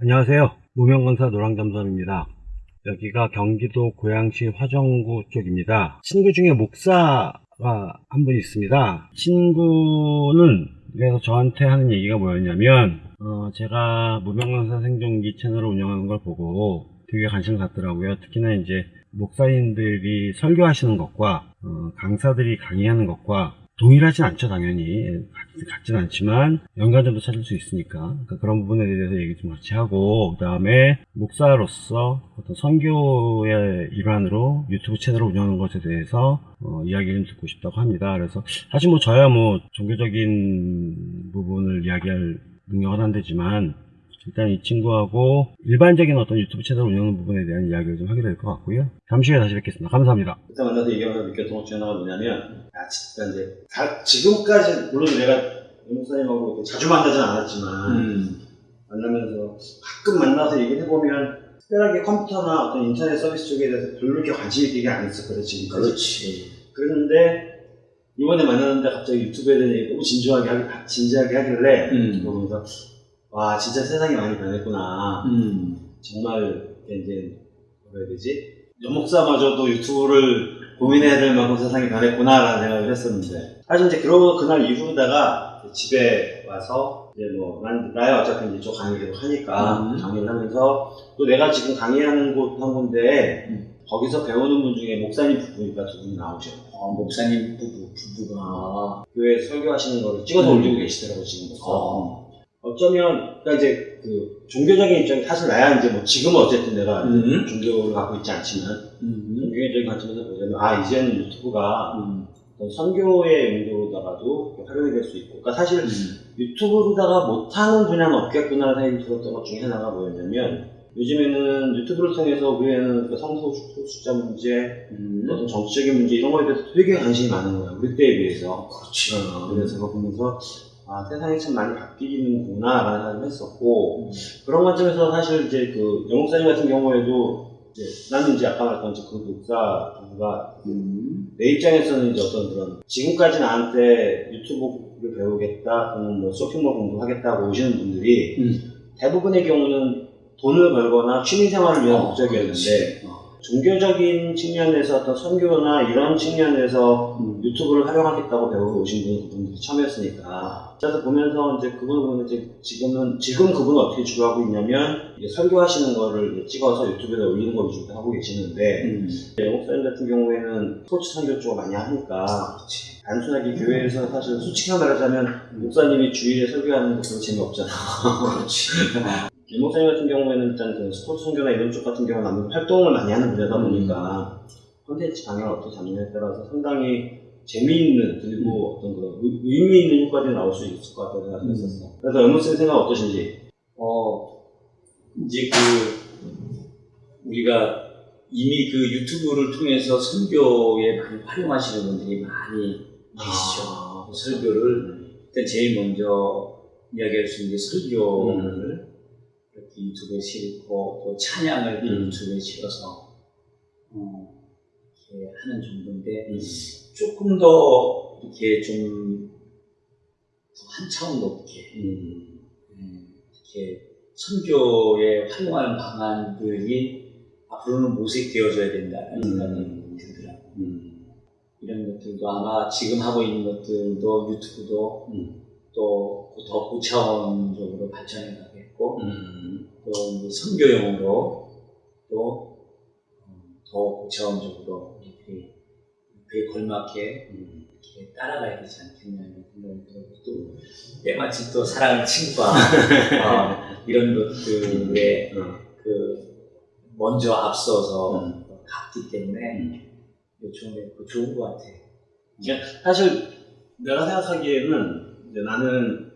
안녕하세요. 무명건사 노랑잠수함입니다. 여기가 경기도 고양시 화정구 쪽입니다. 친구 중에 목사가 한 분 있습니다. 친구는 그래서 저한테 하는 얘기가 뭐였냐면 어, 제가 무명건사 생존기 채널을 운영하는 걸 보고 되게 관심을 갖더라고요. 특히나 이제 목사님들이 설교하시는 것과 어, 강사들이 강의하는 것과 동일하진 않죠, 당연히. 같- 같진 않지만, 연관점도 찾을 수 있으니까. 그러니까 그런 부분에 대해서 얘기 좀 같이 하고, 그 다음에, 목사로서 어떤 선교의 일환으로 유튜브 채널을 운영하는 것에 대해서, 어, 이야기를 좀 듣고 싶다고 합니다. 그래서, 사실 뭐, 저야 뭐, 종교적인 부분을 이야기할 능력은 안 되지만, 일단 이 친구하고 일반적인 어떤 유튜브 채널 운영하는 부분에 대한 이야기를 좀 하게 될 것 같고요. 잠시 후에 다시 뵙겠습니다. 감사합니다. 그때 만나서 얘기하면서 느꼈던 것 중에 하나가 뭐냐면, 야, 진짜 이제, 다, 지금까지, 물론 내가 이 목사님하고 자주 만나진 않았지만, 음. 만나면서 가끔 만나서 얘기를 해보면, 특별하게 컴퓨터나 어떤 인터넷 서비스 쪽에 대해서 별로 이렇게 관심이 되게 안 있었거든, 지금까지. 그렇지. 그랬는데, 이번에 만났는데 갑자기 유튜브에 대한 얘기 너무 진지하게, 하기, 진지하게 하길래, 음. 보면서, 와, 진짜 세상이 많이 변했구나. 음. 정말 이제 뭐라 해야 되지? 연목사마저도 유튜브를 고민해야 될 만큼 세상이 변했구나라는 생각을 했었는데 사실 이제 그러고 그날 이후로다가 집에 와서 이제 뭐 난, 나야 어차피 이제 저 강의 계속 하니까 음. 강의를 하면서 또 내가 지금 강의하는 곳 한 군데 음. 거기서 배우는 분 중에 목사님 부부니까 두 분이 나오죠. 어, 목사님 부부, 부부가. 교회 설교하시는 거를 찍어서 음. 올리고 계시더라고 지금 어. 어쩌면 그러니까 이제 그 종교적인 입장이 사실 나야 이제 뭐 지금은 어쨌든 내가 음. 종교를 갖고 있지 않지만 음. 종교적인 관점에서 보자면 아 이제는 유튜브가 음. 선교의 용도로다가도 활용이 될 수 있고 그러니까 사실 음. 유튜브로다가 못하는 분야는 없겠구나라는 생각이 들었던 것 중에 하나가 뭐였냐면 요즘에는 유튜브를 통해서 우리는 그 성소수자 문제 음. 어떤 정치적인 문제 이런 거에 대해서 되게 관심이 많은 거야 우리 때에 비해서 그렇지. 어, 그래서 그거 보면서 아 세상이 참 많이 바뀌는구나 라는 생각을 했었고 음. 그런 관점에서 사실 이제 그 영목사님 같은 경우에도 이제 나는 이제 아까 말했던 그 목사 부부가 음. 내 입장에서는 이제 어떤 그런 지금까지 나한테 유튜브를 배우겠다 또는 뭐 쇼핑몰 공부하겠다고 오시는 분들이 음. 대부분의 경우는 돈을 벌거나 취미생활을 위한 어, 목적이었는데. 어. 종교적인 측면에서 어떤 선교나 이런 측면에서 음. 유튜브를 활용하겠다고 배우러 오신 분이 그분들이 처음이었으니까. 그래서 보면서 이제 그분을 보면 이제 지금은, 지금 그분은 어떻게 주로 하고 있냐면, 이제 설교하시는 거를 찍어서 유튜브에 올리는 거 위주로 하고 계시는데, 음. 영목사님 같은 경우에는 스포츠 선교 쪽을 많이 하니까, 그렇지. 단순하게 교회에서 사실 솔직히 말하자면, 목사님이 주일에 설교하는 거 별로 재미없잖아. 그렇지. 김목사님 같은 경우에는 일단 그 스포츠 선교나 이런 쪽 같은 경우는 활동을 많이 하는 분야다 보니까 콘텐츠 방향을 어떻게 잡느냐에 따라서 상당히 재미있는 그리고 어떤 그런 의- 의미 있는 효과들이 나올 수 있을 것 같다는 생각을 했었어. 그래서 연무쌤 생각 어떠신지? 어, 이제 그, 우리가 이미 그 유튜브를 통해서 설교에 많이 활용하시는 분들이 많이 계시죠. 아, 설교를 일단 제일 먼저 이야기할 수 있는 게 설교를 이렇게 유튜브에 실고 또 찬양을 또 음. 유튜브에 실어서 어, 이렇게 하는 정도인데 음. 조금 더 이렇게 좀 한 차원 높게 음. 음, 이렇게 선교에 활용하는 방안들이 앞으로는 모색되어져야 된다는 생각이 들더라고요. 음. 이런 것들도 아마 지금 하고 있는 것들도 유튜브도 음. 또더 고차원적으로 발전해 가겠고 음. 또 선교용으로 또 더 고차원적으로 그에 걸맞게 음. 이렇게 따라가야 되지 않겠냐는 생각이 들고 또 때마침 또 사랑하는 친구가 어, 이런 것들에 음. 그 먼저 앞서서 음. 갔기 때문에 요청에 그 좋은 것 같아. 사실 내가 생각하기에는 이제 나는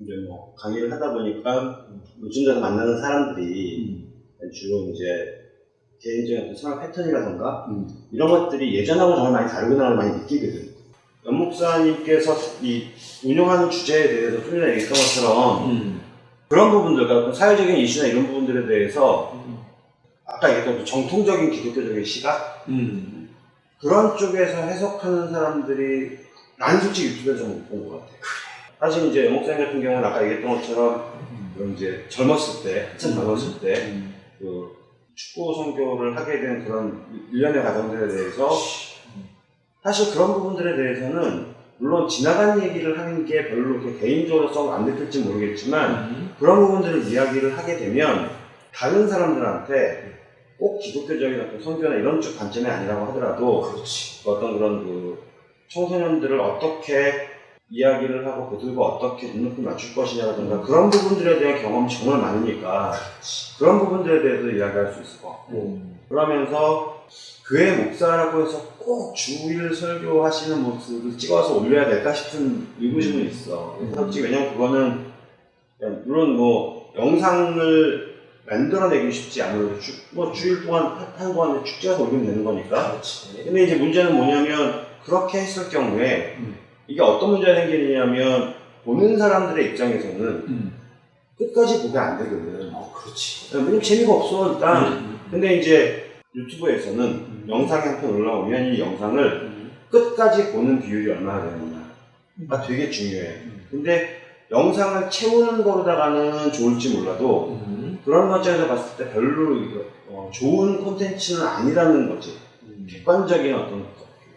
이제 뭐 강의를 하다 보니까 요즘 들어 만나는 사람들이 주로 이제 개인적인 어떤 생활 패턴이라던가 음. 이런 것들이 예전하고 정말 많이 다르구나를 많이 느끼거든. 연 목사님께서 이 운영하는 주제에 대해서 훈련을 얘기했던 것처럼 음. 그런 부분들, 그러니까 사회적인 이슈나 이런 부분들에 대해서 아까 얘기했던 그 정통적인 기독교적인 시각 음. 그런 쪽에서 해석하는 사람들이 나는 솔직히 유튜브에서 못 본 것 같아. 사실 이제 연 목사님 같은 경우는 아까 얘기했던 것처럼 그런 이제 젊었을 때, 한참 젊었을 때, 음. 그 축구 선교를 하게 된 그런 일련의 과정들에 대해서 사실 그런 부분들에 대해서는 물론 지나간 얘기를 하는 게 별로 이렇게 개인적으로 썩안 느낄지 모르겠지만 음. 그런 부분들을 이야기를 하게 되면 다른 사람들한테 꼭 기독교적인 어떤 선교나 이런 쪽 관점이 아니라고 하더라도 그렇지. 어떤 그런 그 청소년들을 어떻게 이야기를 하고 그들과 어떻게 눈높이 맞출 것이냐라든가 그런 부분들에 대한 경험이 정말 많으니까 그런 부분들에 대해서 이야기할 수 있을 것 같고 음. 그러면서 교회 목사라고 해서 꼭 주일 설교하시는 모습을 찍어서 올려야 될까 싶은 의구심은 있어. 그래서 왜냐면 그거는 물론 뭐 영상을 만들어내기 쉽지 않아도 주, 뭐 주일 동안 한- 한 동안에 축제해서 올리면 되는 거니까. 그렇지. 근데 이제 문제는 뭐냐면 그렇게 했을 경우에 음. 이게 어떤 문제가 생기느냐면 보는 사람들의 입장에서는 음. 끝까지 보게 안 되거든. 어, 그렇지. 왜냐면 재미가 없어 일단. 음. 근데 이제 유튜브에서는 음. 영상이 한 편 올라오면 이 영상을 음. 끝까지 보는 비율이 얼마나 되느냐가 되게 중요해. 음. 근데 영상을 채우는 거로다가는 좋을지 몰라도 음. 그런 관점에서 봤을 때 별로 어, 좋은 콘텐츠는 아니라는 거지. 음. 객관적인 어떤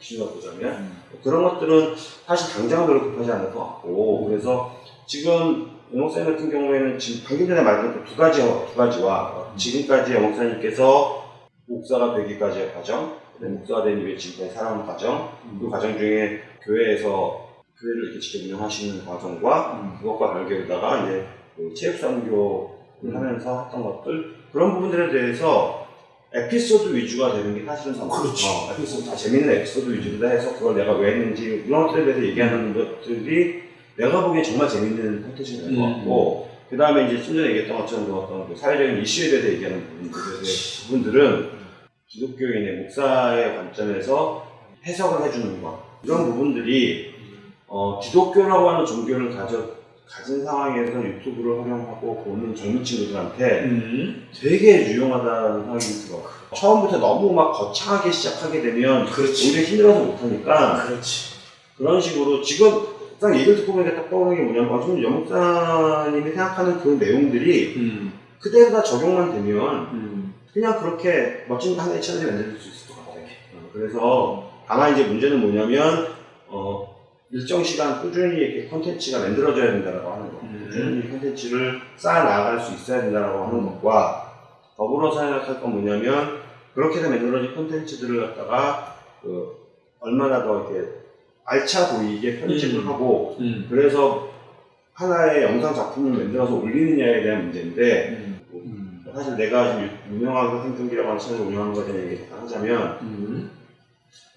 기준으로 보자면 음. 그런 것들은 사실 당장 별로 급하지 않을 것 같고 그래서 지금 영목사님 같은 경우에는 지금 방금 전에 말했던 그두 가지 두 가지와 지금까지 영목사님께서 목사가 되기까지의 과정, 그다음에 목사가 된 이후에 지금까지 살아온 과정, 그 과정 중에 교회에서 교회를 이렇게 직접 운영하시는 과정과 음. 그것과 별개로다가 이제 그 체육산교를 하면서 했던 것들 그런 부분들에 대해서 에피소드 위주가 되는 게 사실은 상 그렇죠. 어, 에피소드 다 재밌는 에피소드 위주로 해서 그걸 내가 왜 했는지 이런 것들에 대해서 얘기하는 것들이 내가 보기엔 정말 재밌는 콘텐츠가 될것 음. 같고 그 다음에 이제 좀 전에 얘기했던 것처럼 그 어떤 그 사회적인 이슈에 대해서 얘기하는 부분들에 대해 부분들은 기독교인의 목사의 관점에서 해석을 해주는 것 이런 부분들이 어, 기독교라고 하는 종교를 가져, 가진 상황에서 유튜브를 활용하고 보는 젊은 친구들한테 음. 되게 유용하다는 생각이 들어. 처음부터 너무 막 거창하게 시작하게 되면 그렇지. 오히려 힘들어서 못하니까 그렇지. 그런 식으로 지금 딱 얘기를 듣고 보니까 딱 떠오르는 게 뭐냐면 어, 지금 연목사님이 생각하는 그 내용들이 음. 그대로 다 적용만 되면 음. 그냥 그렇게 멋진 하나의 채널이 만들 수 있을 것 같아요. 어, 그래서 다만 이제 문제는 뭐냐면 어, 일정 시간 꾸준히 이렇게 콘텐츠가 만들어져야 된다고 하는 거. 음. 꾸준히 콘텐츠를 쌓아 나갈 수 있어야 된다고 하는 것과 더불어서 생각할 건 뭐냐면 그렇게 해서 만들어진 콘텐츠들을 갖다가 그 얼마나 더 이렇게 알차 보이게 편집을 음. 하고 음. 그래서 하나의 영상 작품을 만들어서 올리느냐에 대한 문제인데 음. 사실 내가 지금 유- 유명한 생존기라고 하는 채널을 운영하는 것에 대한 얘기 잠깐 하자면 음.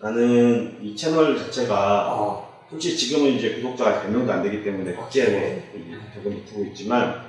나는 이 채널 자체가 아. 솔직히 지금은 이제 구독자가 100명도 안 되기 때문에 국제에 적은 못하고 있지만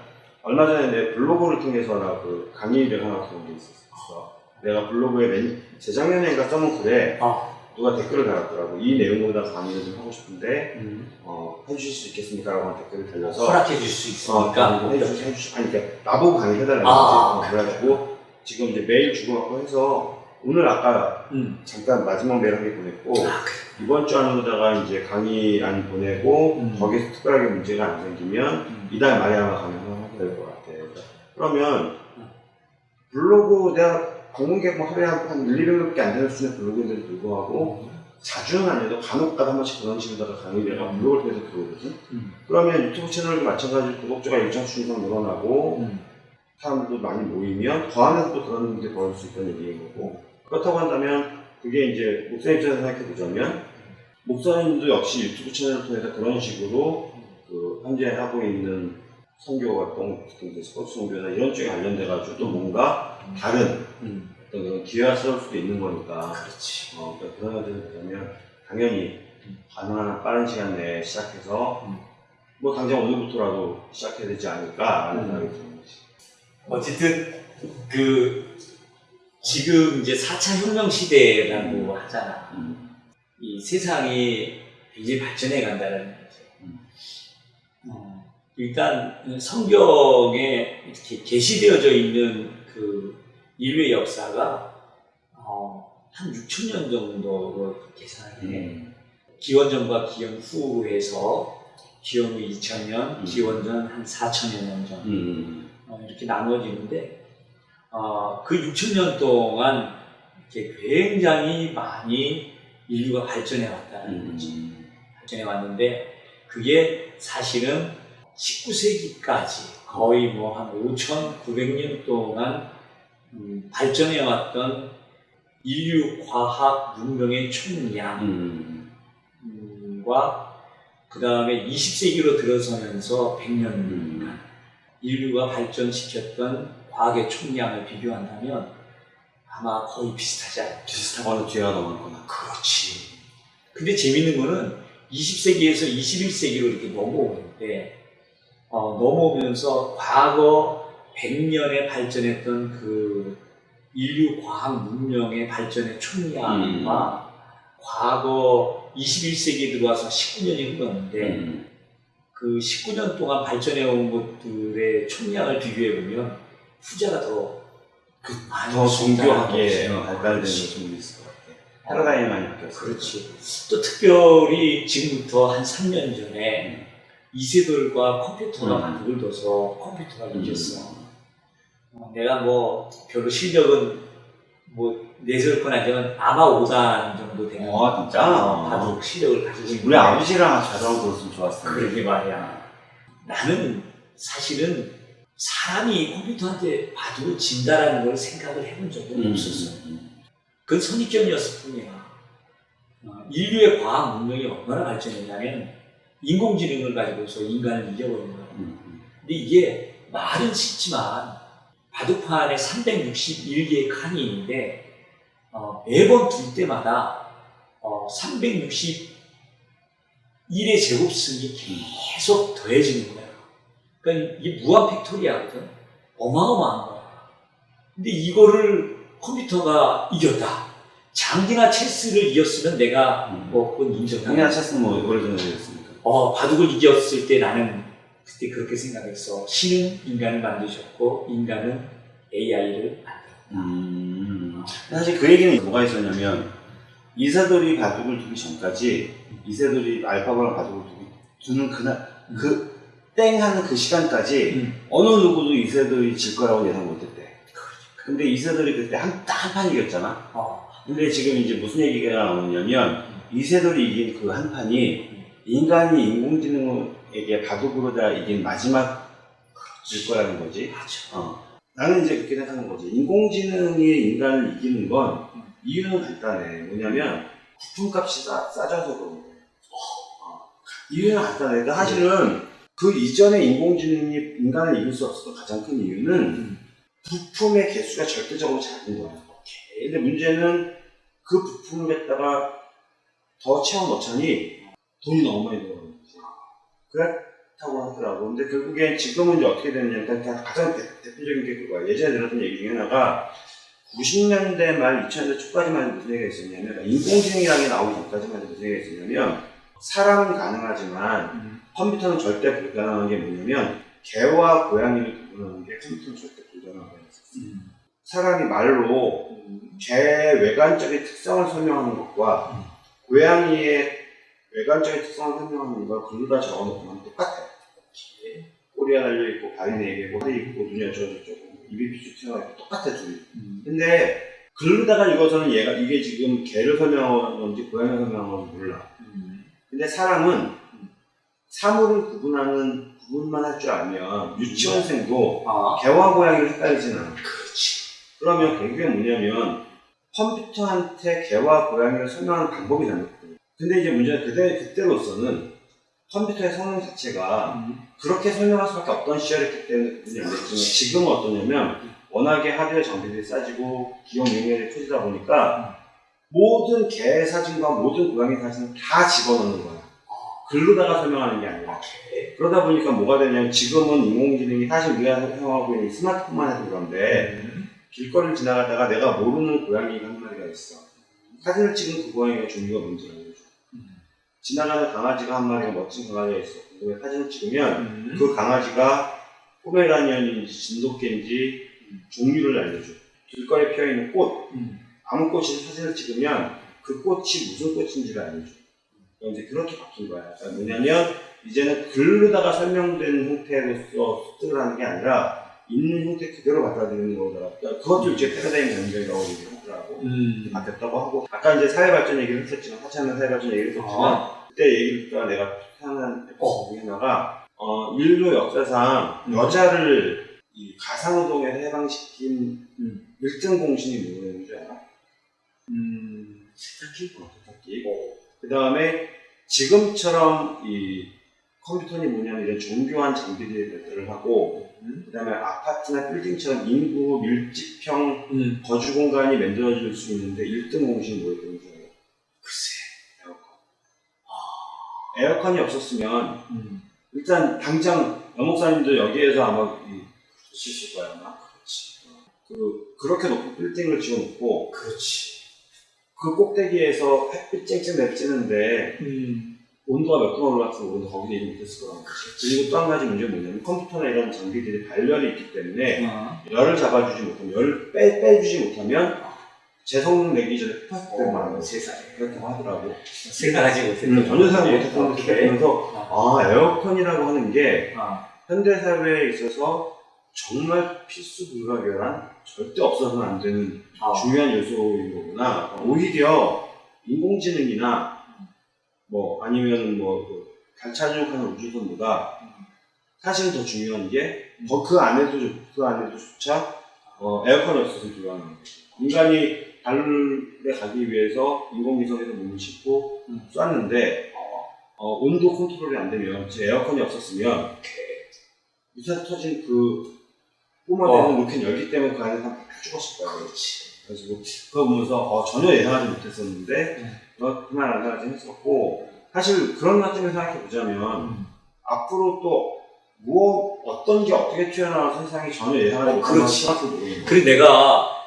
얼마 전에 내 블로그를 통해서 나 그 강의를 하나 들은 게 있었어. 내가 블로그에 맨 재작년에인가 써놓은 글에 아. 누가 댓글을 달았더라고. 이 내용보다 강의를 좀 하고 싶은데 음. 어, 해주실 수 있겠습니까? 라고 하는 댓글을 달려서 허락해 줄수 어, 있으니까. 해주시, 해주시, 아니, 그러니까 나보고 강의 해달라는 아, 거지. 어, 그래가지고 지금 이제 메일 주고받고 해서 오늘 아까 음. 잠깐 마지막 개 보냈고 아, 그래. 이번 주 안으로다가 이제 강의 안 보내고 음. 거기서 특별하게 문제가 안 생기면 음. 이달 말에 아마 강의를 하게 될것 같아. 그러면 블로그 내가 방문객 뭐 하루에 한, 한 1, 200명밖에 안 되는 수준의 블로그인데도 불구하고 자주는 아니어도 간혹가다 한 번씩 그런 식으로다가 강의를 내가 블로그를 통해서 들어오거든. 음. 그러면 유튜브 채널도 마찬가지로 구독자가 일정 수 이상 늘어나고 음. 사람도 많이 모이면 더 하면서 또 그런 일이 벌어질 수 있다는 얘기인 거고 그렇다고 한다면 그게 이제 목사님 입장에서 생각해 보자면 목사님도 역시 유튜브 채널을 통해서 그런 식으로 그 현재 하고 있는 선교 활동, 특히 스포츠 선교나 이런 쪽에 관련돼 가지고 또 뭔가 다른 음. 어떤 그런 기회가 생길 수도 있는 거니까 그렇지. 어, 그러니까 그런 것들을 보자면 당연히 가능한 한 빠른 시간 내에 시작해서 음. 뭐 당장 오늘부터라도 시작해야 되지 않을까라는 음. 생각이 드는 거지. 어쨌든 그 지금 이제 4차 혁명 시대라고 하잖아. 음. 이 세상이 굉장히 발전해 간다는 거죠. 음. 어, 일단 성경에 이렇게 게시되어져 있는 그 인류의 역사가 어, 한 6천 년 정도로 계산을 해. 음. 기원전과 기원 후에서 기원 후 2000년, 음. 기원전 한 4000여 년 전. 음. 어, 이렇게 나누어지는데 어, 그 6천 년 동안 이렇게 굉장히 많이 인류가 발전해 왔다는 거지. 음. 발전해 왔는데 그게 사실은 19세기까지 거의 뭐 한 5,900년 동안 음, 발전해 왔던 인류 과학 문명의 총량과 음. 그 다음에 20세기로 들어서면서 100년 음. 인류가 발전시켰던 과학의 총량을 비교한다면 아마 거의 비슷하지 않을까. 비슷하거나 뒤가 넘었거나. 그렇지. 근데 재밌는 거는 20세기에서 21세기로 이렇게 넘어오는데, 어, 넘어오면서 과거 100년에 발전했던 그 인류 과학 문명의 발전의 총량과 과거 21세기에 들어와서 19년이 흘렀는데, 음. 그 19년 동안 발전해 온 것들의 총량을 비교해 보면 후자가 더 그, 더 정교하게 있다는 어, 거지. 발달되는. 좀 있을 것 같아. 패러다임이 많이 바뀌었어. 그렇지. 또 특별히 지금부터 한 3년 전에 이세돌과 컴퓨터가 음. 바둑을 둬서 컴퓨터가 음. 이겼어. 어, 내가 뭐 별로 실력은 뭐 내세울 건 아니지만 아마 5단 정도 되는 아, 진짜? 어, 바둑 실력을 가지고 있는 우리 아버지랑 자전거 들었으면 좋았을 텐데. 그러게 말이야. 나는 사실은 사람이 컴퓨터한테 바둑을 진다라는 걸 생각을 해본 적은 음. 없었어. 그건 선입견이었을 뿐이야. 어, 인류의 과학 문명이 얼마나 발전했냐면 인공지능을 가지고서 인간을 이겨버린 거야. 음. 근데 이게 말은 쉽지만 바둑판에 361개의 칸이 있는데 어, 매번 둘 때마다 어, 361의 제곱승이 계속 더해지는 거야. 그러니까 이게 무한 factorial이거든. 어마어마한 거야. 근데 이거를 컴퓨터가 이겼다. 장기나 체스를 이겼으면 내가 음. 뭐 그건 인정해. 당연한 체스는 뭐 오래전에 되었으니까. 어, 바둑을 이겼을 때 나는 그때 그렇게 생각했어. 신은 인간을 만드셨고 인간은 AI를 만들었다. 음. 사실 그 얘기는 뭐가 있었냐면 이세돌이 바둑을 두기 전까지 이세돌이 알파고랑 바둑을 두기, 두는 그날 그 땡 하는 그 시간까지 음. 어느 누구도 이세돌이 질 거라고 예상 못했대. 근데 이세돌이 그때 한딱한판 이겼잖아. 어, 근데 지금 이제 무슨 얘기가 나오냐면 이세돌이 이긴 그 한 판이 인간이 인공지능에게 바둑으로 다 이긴 마지막 질 거라는 거지. 어. 나는 이제 그렇게 생각하는 거지. 인공지능이 인간을 이기는 건 이유는 간단해. 뭐냐면 부품값이 싸, 싸져서 그런 거야. 어. 이유는 간단해. 그러니까 사실은 그 이전에 인공지능이 인간을 이길 수 없었던 가장 큰 이유는 음. 부품의 개수가 절대적으로 작은 거야. 근데 문제는 그 부품을 갖다가 더 채워 넣자니 돈이 너무 많이 들어가는 거지. 그렇다고 하더라고. 근데 결국엔 지금은 이제 어떻게 됐냐면 일단 가장 대, 대표적인 게 그거야. 예전에 들었던 얘기 중에 하나가 90년대 말 2000년대 초까지만 무슨 얘기가 있었냐면 그러니까 인공지능이라는 게 나오기 전까지만 무슨 얘기가 있었냐면 사람은 가능하지만 음. 컴퓨터는 절대 불가능한 게 뭐냐면 개와 고양이를 구분하는 게 컴퓨터는 절대 불가능하다고 했었어. 음. 사람이 말로 개 외관적인 특성을 설명하는 것과 음. 고양이의 외관적인 특성을 설명하는 걸 글로 다 적어놓으면 똑같아요. 꼬리가 달려있고, 발이 네 개고, 혀 있고, 눈이 어쩌고저쩌고, 입이 삐죽 튀어나있고, 똑같아, 둘이. 음. 근데, 글로다가 읽어서는 얘가, 이게 지금 개를 설명하는 건지 고양이를 설명하는 건지 몰라. 음. 근데 사람은 사물을 구분하는, 구분만 할 줄 알면, 유치원생도 아, 개와 고양이를 헷갈리진 않아. 그렇지. 그러면 결국에 뭐냐면 컴퓨터한테 개와 고양이를 설명하는 방법이 잘못돼요. 근데 이제 문제는 그때, 그때로서는 컴퓨터의 성능 자체가 음. 그렇게 설명할 수밖에 없던 시절이었기 때문에 지금은 어떠냐면 워낙에 하드웨어 장비들이 싸지고 기업 용량이 커지다 보니까 모든 개 사진과 모든 고양이 사진을 다 집어넣는 거야. 글로다가 설명하는 게 아니라. 그러다 보니까 뭐가 되냐면 지금은 인공지능이 사실 우리가 사용하고 있는 스마트폰만 해도 그런데 음. 길거리를 지나가다가 내가 모르는 고양이가 한 마리가 있어. 사진을 찍은 그 고양이가 종류가 뭔지 알려줘. 음. 지나가는 강아지가 한 마리가 멋진 강아지가 있어. 그 사진을 찍으면 음. 그 강아지가 포메라니언인지 진돗개인지 종류를 알려줘. 길거리에 피어있는 꽃, 음. 아무 꽃이 사진을 찍으면 그 꽃이 무슨 꽃인지를 알려줘. 이제 그렇게 바뀐 거야. 그러니까 뭐냐면 이제는 글로다가 설명된 형태로서 습득을 하는 게 아니라 있는 형태 그대로 받아들이는 거더라고요. 그러니까 그것도 이제 패러다임 변경이라고 얘기를 하더라고. 음. 바뀌었다고 하고 아까 이제 사회 발전 얘기를 했었지만 하찮은 사회 발전 얘기를 했었지만 아. 그때 얘기를 듣다가 내가 하는 에피소드 중에 하나가 어, 인류 역사상 여자를 이 가상노동에서 해방시킨 음. 1등 공신이 줄 알아? 음. 세탁기? 어, 세탁기. 그 다음에 지금처럼 이 컴퓨터니 뭐냐면 이런 정교한 장비들이 발달을 하고 그 다음에 아파트나 빌딩처럼 인구 밀집형 음. 거주 공간이 만들어질 수 있는데 1등 공신이 뭐였던 줄 알아요? 글쎄. 에어컨. 에어컨이 없었으면 음. 일단 당장 여목사님도 여기에서 아마 이, 보셨을 거야 아마 그렇지 그 그렇게 높은 빌딩을 지어놓고 그렇지. 그 꼭대기에서 햇빛 쨍쨍 내찌는데 음. 온도가 몇 도가 올라갔으면 우리도 거기에 일을 못했을 거지 그리고 또 한 가지 문제는 뭐냐면 컴퓨터나 이런 장비들이 발열이 있기 때문에 아. 열을 잡아주지 못하면 열을 빼, 빼주지 못하면 재성능 내기 전에 마는 어, 거지 세상에. 그렇다고 하더라고 생각하지 못했던. 음, 전혀 생각 못했던 오케이. 그래서 아 에어컨이라고 하는 게 아. 현대사회에 있어서 정말 필수 불가결한 절대 없어서는 안 되는 아. 중요한 요소인 거구나. 오히려 인공지능이나 뭐 아니면 뭐그 달차주하는 우주선보다 사실 더 중요한 게 더 그 안에도 그 안에도조차 어, 에어컨이 없어서 불가능한 거죠. 인간이 달에 가기 위해서 인공위성에서 몸을 싣고 음. 쐈는데 어, 온도 컨트롤이 안 되면 제 에어컨이 없었으면 미사 터진 그 뿜어대는 어. 로켓 열기 때문에 그 안에서 다 죽었을 거야. 그렇지. 그래서 그거 보면서 어, 전혀 예상하지 못했었는데 음. 어, 그만 안 하지 했었고 사실 그런 관점에서 생각해 보자면 음. 앞으로 또 무엇 어떤 게 어떻게 튀어나와 세상이 전혀 예상하지 어, 못한 그렇지. 모르는 거야. 그리고 내가